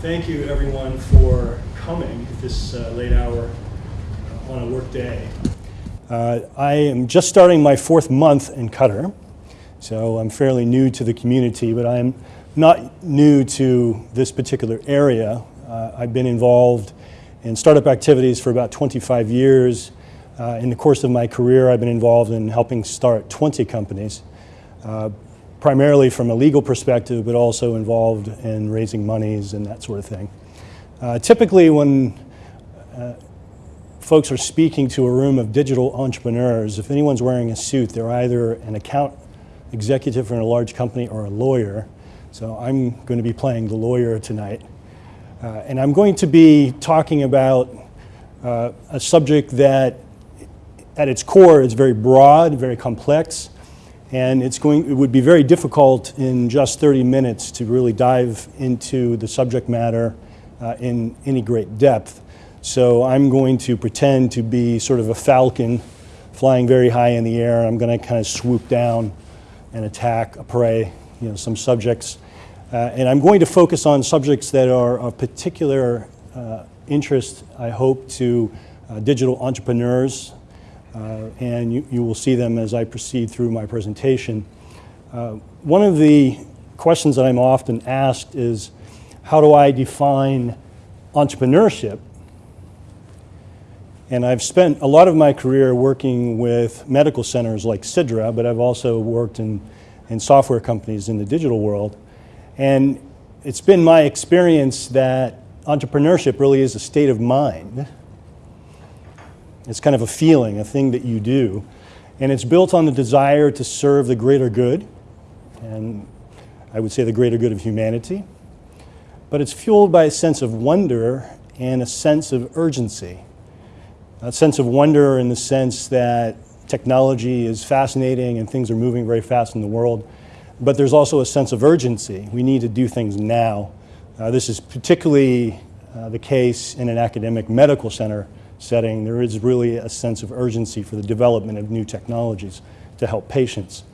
thank you everyone for coming at this uh, late hour uh, on a work day. Uh, I am just starting my fourth month in Qatar, so I'm fairly new to the community, but I'm not new to this particular area. Uh, I've been involved in startup activities for about 25 years. Uh, in the course of my career, I've been involved in helping start 20 companies. Primarily from a legal perspective, but also involved in raising monies and that sort of thing. Uh, typically when uh, folks are speaking to a room of digital entrepreneurs, if anyone's wearing a suit, they're either an account executive in a large company or a lawyer. So I'm going to be playing the lawyer tonight. Uh, and I'm going to be talking about uh, a subject that at its core is very broad, very complex, and it's going, it would be very difficult in just 30 minutes to really dive into the subject matter uh, in any great depth. So I'm going to pretend to be sort of a falcon flying very high in the air. I'm going to kind of swoop down and attack a prey, you know, some subjects. Uh, and I'm going to focus on subjects that are of particular uh, interest, I hope, to uh, digital entrepreneurs, and you, you, will see them as I proceed through my presentation. Uh, one of the questions that I'm often asked is, how do I define entrepreneurship? And I've spent a lot of my career working with medical centers like Sidra, but I've also worked in, in software companies in the digital world. And it's been my experience that entrepreneurship really is a state of mind it's kind of a feeling, a thing that you do. And it's built on the desire to serve the greater good, and I would say the greater good of humanity. But it's fueled by a sense of wonder and a sense of urgency. A sense of wonder in the sense that technology is fascinating and things are moving very fast in the world. But there's also a sense of urgency. We need to do things now. Uh, this is particularly uh, the case in an academic medical center setting, there is really a sense of urgency for the development of new technologies to help patients.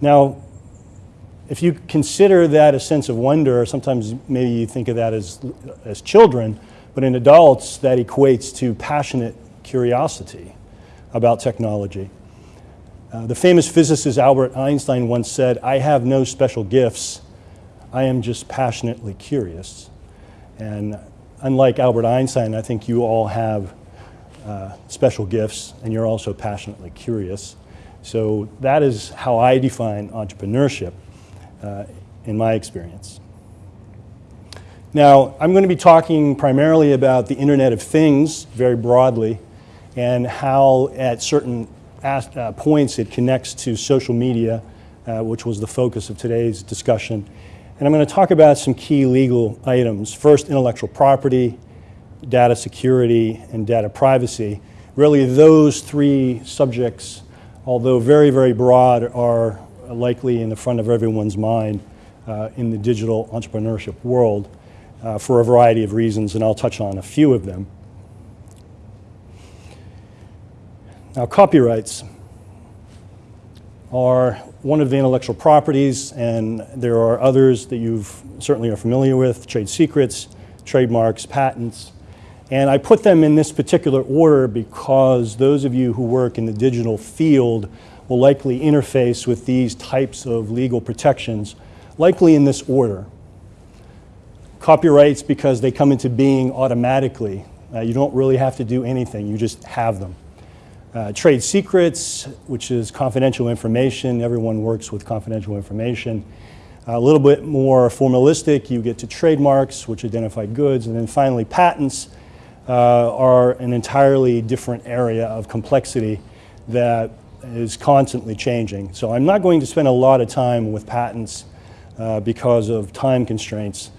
Now, if you consider that a sense of wonder, sometimes maybe you think of that as, as children, but in adults that equates to passionate curiosity about technology. Uh, the famous physicist Albert Einstein once said, I have no special gifts, I am just passionately curious. And unlike Albert Einstein, I think you all have uh, special gifts and you're also passionately curious. So that is how I define entrepreneurship uh, in my experience. Now, I'm going to be talking primarily about the Internet of Things very broadly and how at certain uh, points it connects to social media, uh, which was the focus of today's discussion. And I'm going to talk about some key legal items. First, intellectual property, data security, and data privacy. Really those three subjects, although very, very broad, are likely in the front of everyone's mind uh, in the digital entrepreneurship world uh, for a variety of reasons, and I'll touch on a few of them. Now, copyrights are one of the intellectual properties, and there are others that you certainly are familiar with, trade secrets, trademarks, patents, and I put them in this particular order because those of you who work in the digital field will likely interface with these types of legal protections, likely in this order. Copyrights because they come into being automatically. Uh, you don't really have to do anything, you just have them. Uh, trade secrets, which is confidential information. Everyone works with confidential information. a little bit more formalistic, you get to trademarks, which identify goods. And then finally, patents, uh, are an entirely different area of complexity that is constantly changing. So I'm not going to spend a lot of time with patents uh, because of time constraints,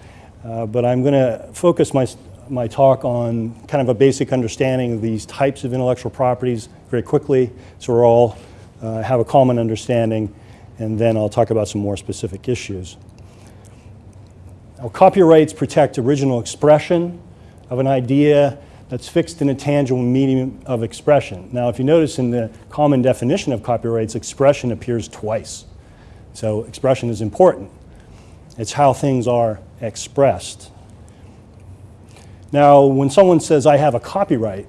uh, but I'm going to focus my, my talk on kind of a basic understanding of these types of intellectual properties very quickly so we all uh, have a common understanding and then I'll talk about some more specific issues. Now, copyrights protect original expression, of an idea that's fixed in a tangible medium of expression. Now, if you notice in the common definition of copyrights, expression appears twice. So expression is important. It's how things are expressed. Now, when someone says, I have a copyright,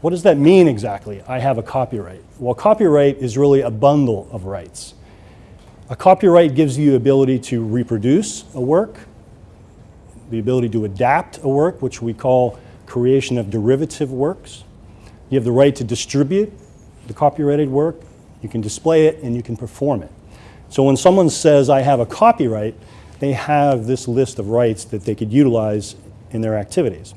what does that mean exactly? I have a copyright. Well, copyright is really a bundle of rights. A copyright gives you the ability to reproduce a work, the ability to adapt a work, which we call creation of derivative works. You have the right to distribute the copyrighted work, you can display it, and you can perform it. So when someone says, I have a copyright, they have this list of rights that they could utilize in their activities.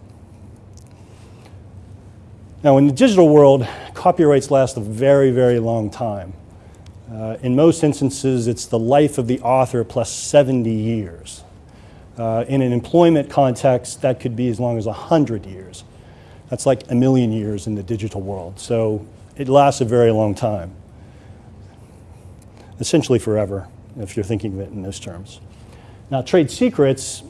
Now, in the digital world, copyrights last a very, very long time. Uh, in most instances, it's the life of the author plus 70 years. Uh, in an employment context, that could be as long as 100 years. That's like a million years in the digital world. So it lasts a very long time. Essentially forever, if you're thinking of it in those terms. Now, trade secrets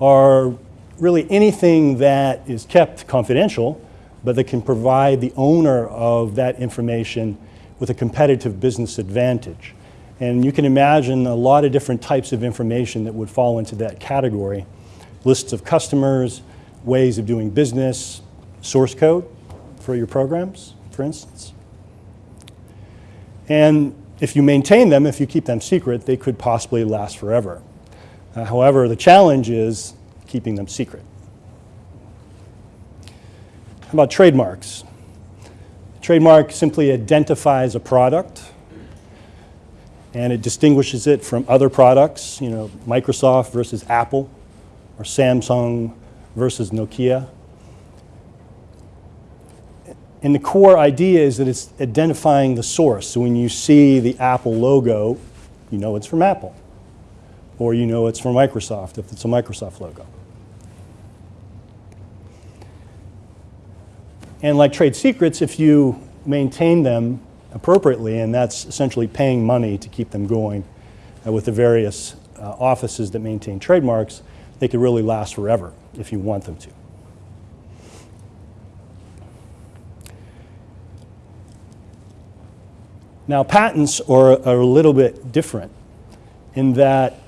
are really anything that is kept confidential but that can provide the owner of that information with a competitive business advantage. And you can imagine a lot of different types of information that would fall into that category. Lists of customers, ways of doing business, source code for your programs, for instance. And if you maintain them, if you keep them secret, they could possibly last forever. Uh, however, the challenge is keeping them secret. How about trademarks? Trademark simply identifies a product and it distinguishes it from other products, you know, Microsoft versus Apple or Samsung versus Nokia. And the core idea is that it's identifying the source. So when you see the Apple logo, you know it's from Apple. Or you know it's from Microsoft if it's a Microsoft logo. And like trade secrets, if you maintain them appropriately, and that's essentially paying money to keep them going uh, with the various uh, offices that maintain trademarks, they could really last forever if you want them to. Now, patents are, are a little bit different in that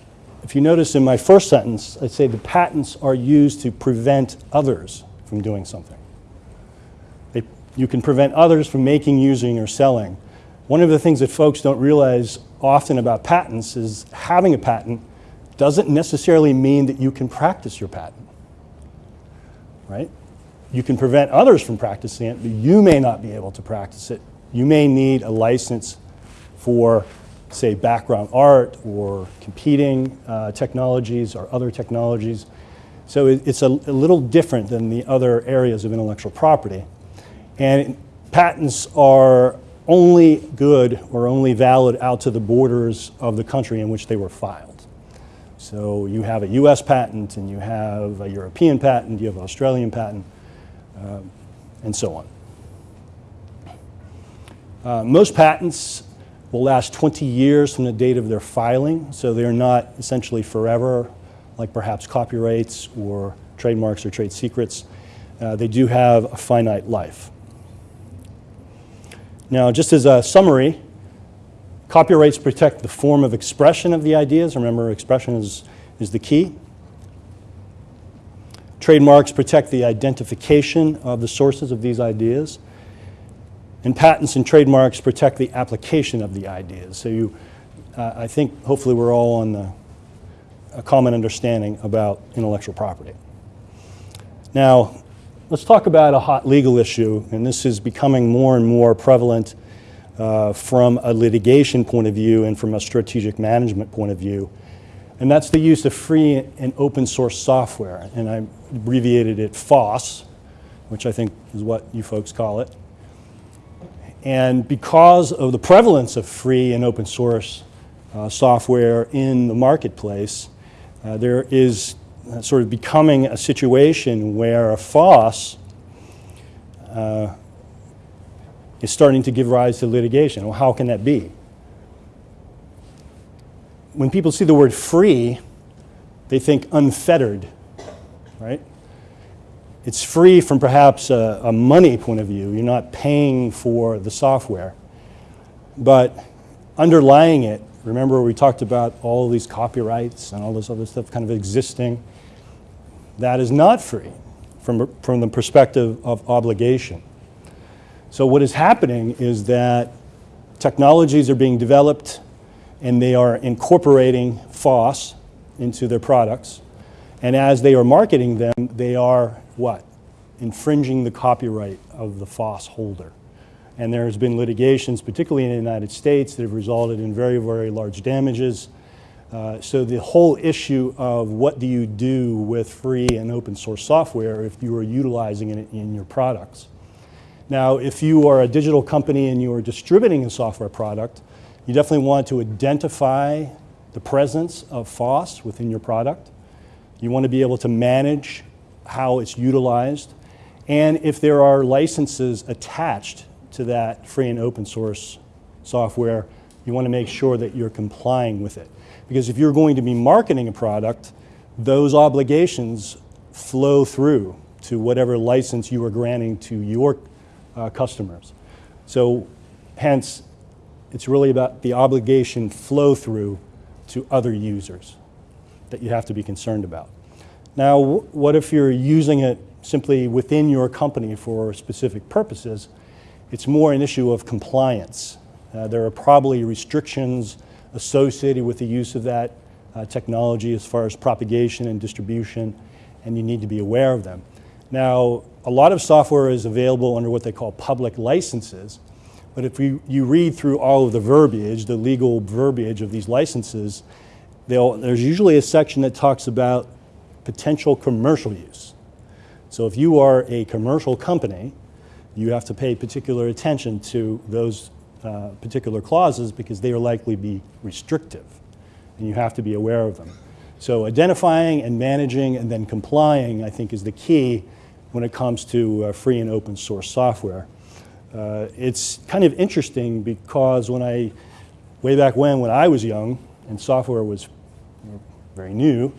if you notice in my first sentence, I say the patents are used to prevent others from doing something. You can prevent others from making, using, or selling. One of the things that folks don't realize often about patents is having a patent doesn't necessarily mean that you can practice your patent, right? You can prevent others from practicing it, but you may not be able to practice it. You may need a license for, say, background art or competing uh, technologies or other technologies. So it, it's a, a little different than the other areas of intellectual property. And patents are only good or only valid out to the borders of the country in which they were filed. So you have a US patent and you have a European patent, you have an Australian patent, uh, and so on. Uh, most patents will last 20 years from the date of their filing, so they're not essentially forever, like perhaps copyrights or trademarks or trade secrets. Uh, they do have a finite life. Now, just as a summary, copyrights protect the form of expression of the ideas. Remember, expression is, is the key. Trademarks protect the identification of the sources of these ideas. And patents and trademarks protect the application of the ideas. So you, uh, I think hopefully we're all on the, a common understanding about intellectual property. Now, Let's talk about a hot legal issue, and this is becoming more and more prevalent uh, from a litigation point of view and from a strategic management point of view. And that's the use of free and open source software. And I abbreviated it FOSS, which I think is what you folks call it. And because of the prevalence of free and open source uh, software in the marketplace, uh, there is sort of becoming a situation where a FOSS uh, is starting to give rise to litigation. Well, how can that be? When people see the word free, they think unfettered, right? It's free from perhaps a, a money point of view. You're not paying for the software. But underlying it, remember we talked about all these copyrights and all this other stuff kind of existing that is not free. from, from the perspective of obligation. So what is happening is that technologies are being developed and they are incorporating FOSS into their products. And as they are marketing them, they are what? Infringing the copyright of the FOSS holder. And there has been litigations, particularly in the United States, that have resulted in very, very large damages. Uh, so the whole issue of what do you do with free and open source software if you are utilizing it in your products. Now, if you are a digital company and you are distributing a software product, you definitely want to identify the presence of FOSS within your product. You want to be able to manage how it's utilized. And if there are licenses attached to that free and open source software, you want to make sure that you're complying with it. Because if you're going to be marketing a product, those obligations flow through to whatever license you are granting to your uh, customers. So hence, it's really about the obligation flow through to other users that you have to be concerned about. Now, what if you're using it simply within your company for specific purposes? It's more an issue of compliance. Uh, there are probably restrictions associated with the use of that uh, technology as far as propagation and distribution, and you need to be aware of them. Now, a lot of software is available under what they call public licenses, but if you, you read through all of the verbiage, the legal verbiage of these licenses, there's usually a section that talks about potential commercial use. So if you are a commercial company you have to pay particular attention to those uh, particular clauses because they are likely to be restrictive, and you have to be aware of them. So identifying and managing and then complying, I think, is the key when it comes to uh, free and open source software. Uh, it's kind of interesting because when I, way back when, when I was young and software was very new,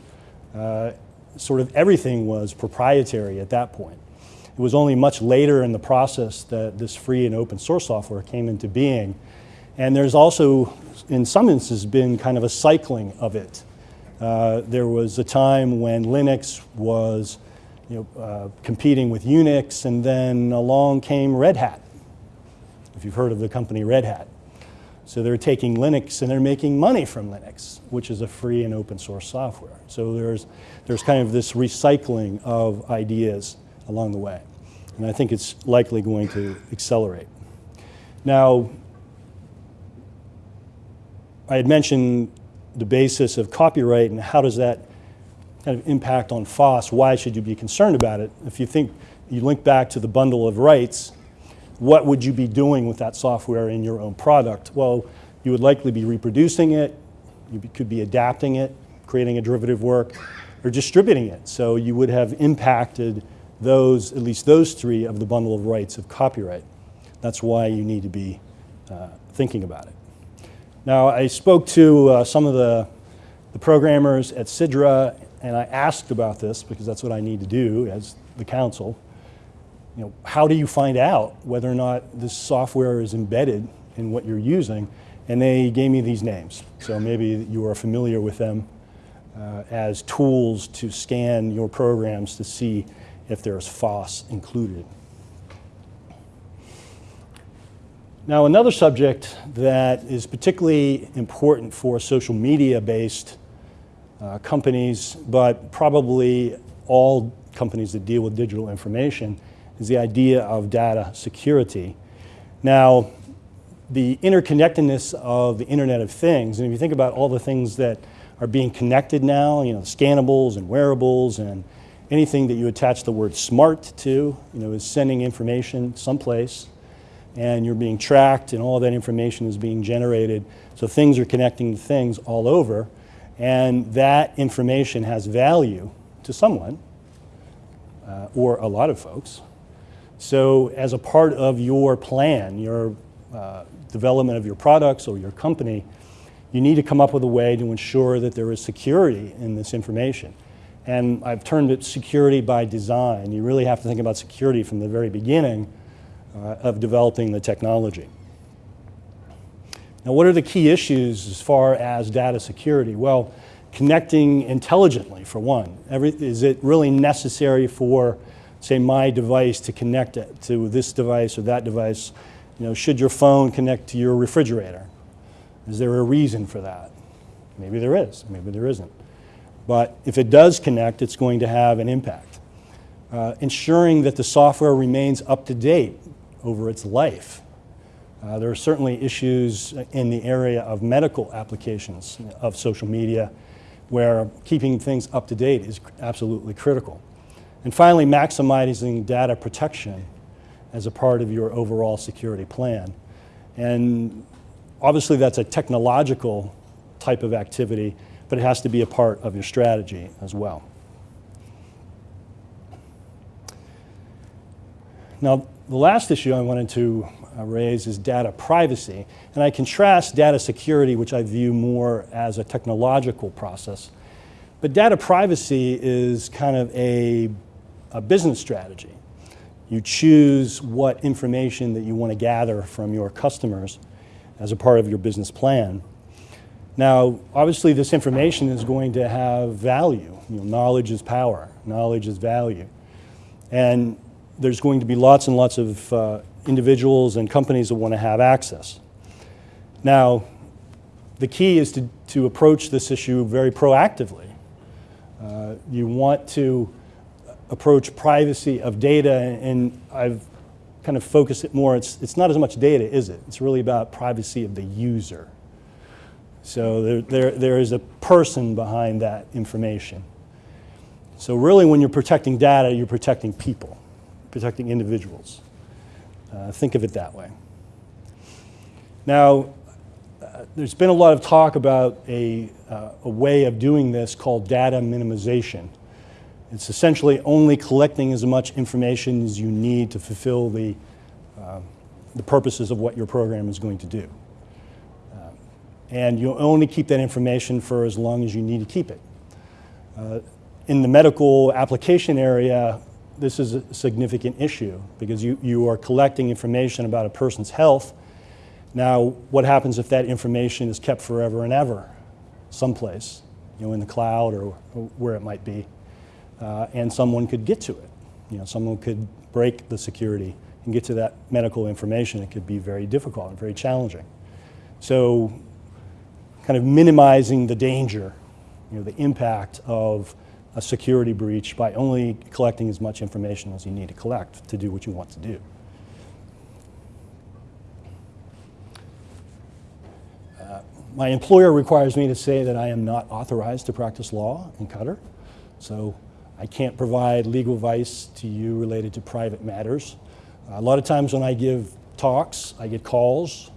uh, sort of everything was proprietary at that point. It was only much later in the process that this free and open source software came into being. And there's also, in some instances, been kind of a cycling of it. Uh, there was a time when Linux was you know, uh, competing with Unix, and then along came Red Hat, if you've heard of the company Red Hat. So they're taking Linux and they're making money from Linux, which is a free and open source software. So there's, there's kind of this recycling of ideas along the way. And I think it's likely going to accelerate. Now, I had mentioned the basis of copyright and how does that kind of impact on FOSS? Why should you be concerned about it? If you think, you link back to the bundle of rights, what would you be doing with that software in your own product? Well, you would likely be reproducing it, you could be adapting it, creating a derivative work, or distributing it. So you would have impacted those, at least those three of the bundle of rights of copyright. That's why you need to be uh, thinking about it. Now, I spoke to uh, some of the, the programmers at Sidra, and I asked about this because that's what I need to do as the counsel. You know, how do you find out whether or not this software is embedded in what you're using? And they gave me these names. So maybe you are familiar with them uh, as tools to scan your programs to see if there's FOSS included. Now, another subject that is particularly important for social media-based uh, companies, but probably all companies that deal with digital information, is the idea of data security. Now, the interconnectedness of the Internet of Things, and if you think about all the things that are being connected now, you know, scannables and wearables and anything that you attach the word smart to, you know, is sending information someplace and you're being tracked and all that information is being generated. So things are connecting to things all over and that information has value to someone uh, or a lot of folks. So as a part of your plan, your uh, development of your products or your company, you need to come up with a way to ensure that there is security in this information. And I've termed it security by design. You really have to think about security from the very beginning uh, of developing the technology. Now, what are the key issues as far as data security? Well, connecting intelligently, for one. Every, is it really necessary for say, my device to connect it to this device or that device. You know, should your phone connect to your refrigerator? Is there a reason for that? Maybe there is, maybe there isn't. But if it does connect, it's going to have an impact. Uh, ensuring that the software remains up to date over its life. Uh, there are certainly issues in the area of medical applications of social media where keeping things up to date is absolutely critical. And finally, maximizing data protection as a part of your overall security plan. And obviously that's a technological type of activity, but it has to be a part of your strategy as well. Now, the last issue I wanted to uh, raise is data privacy. And I contrast data security, which I view more as a technological process. But data privacy is kind of a, a business strategy. You choose what information that you want to gather from your customers as a part of your business plan. Now, obviously, this information is going to have value. You know, knowledge is power. Knowledge is value. And there's going to be lots and lots of uh, individuals and companies that want to have access. Now, the key is to, to approach this issue very proactively. Uh, you want to approach privacy of data, and I've kind of focused it more. It's, it's not as much data, is it? It's really about privacy of the user. So there, there, there is a person behind that information. So really when you're protecting data, you're protecting people, protecting individuals. Uh, think of it that way. Now, uh, there's been a lot of talk about a, uh, a way of doing this called data minimization. It's essentially only collecting as much information as you need to fulfill the, uh, the purposes of what your program is going to do. And you only keep that information for as long as you need to keep it. Uh, in the medical application area, this is a significant issue because you, you are collecting information about a person's health. Now, what happens if that information is kept forever and ever someplace, you know, in the cloud or, or where it might be, uh, and someone could get to it. You know, someone could break the security and get to that medical information. It could be very difficult and very challenging. So, kind of minimizing the danger, you know, the impact of a security breach by only collecting as much information as you need to collect to do what you want to do. Uh, my employer requires me to say that I am not authorized to practice law in Qatar, so I can't provide legal advice to you related to private matters. A lot of times when I give talks, I get calls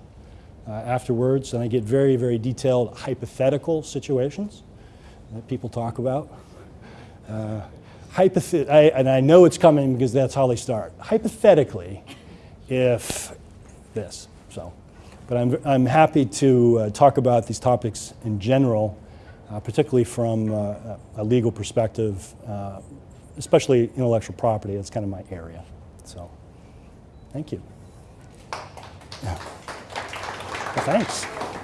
uh, afterwards, and I get very, very detailed hypothetical situations that people talk about. Uh, hypothet I, and I know it's coming because that's how they start. Hypothetically, if this, so. But I'm, I'm happy to uh, talk about these topics in general, uh, particularly from uh, a legal perspective, uh, especially intellectual property. That's kind of my area. So, thank you. Yeah. Thanks.